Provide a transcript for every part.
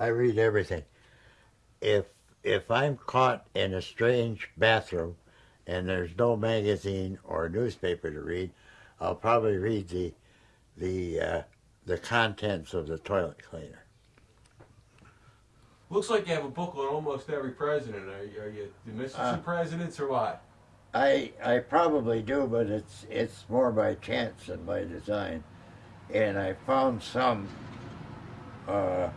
I read everything. If if I'm caught in a strange bathroom and there's no magazine or newspaper to read, I'll probably read the the uh, the contents of the toilet cleaner. Looks like you have a book on almost every president. Are you, are you missing Uh, some presidents or what? I I probably do, but it's it's more by chance than by design. And I found some uh,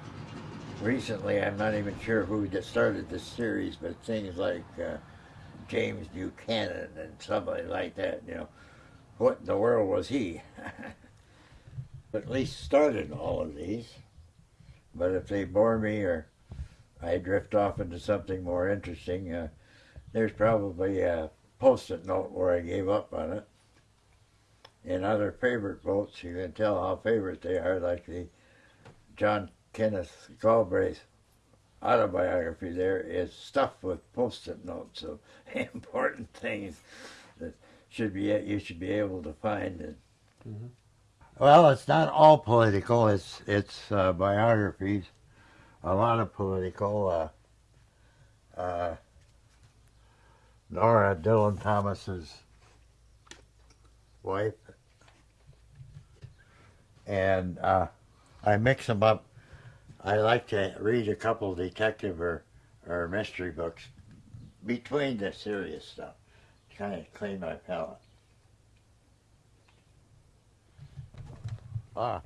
recently. I'm not even sure who started this series, but things like uh, James Buchanan and somebody like that. You know, what in the world was he? but at least started all of these. But if they bore me or I drift off into something more interesting, uh, there's probably a post-it note where I gave up on it. In other favorite votes, you can tell how favorite they are, like the John Kenneth Galbraith autobiography there is stuffed with post-it notes of important things that should be you should be able to find. And, Mhm. Well, it's not all political. It's it's uh, biographies, a lot of political. Uh, uh, Nora Dylan Thomas's wife, and uh, I mix them up. I like to read a couple detective or, or mystery books between the serious stuff, to kind of clean my palate. Ah.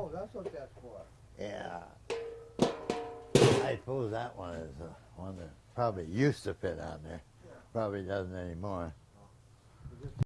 Oh, that's what that's for. Yeah. I suppose that one is the one that probably used to fit on there. Probably doesn't anymore.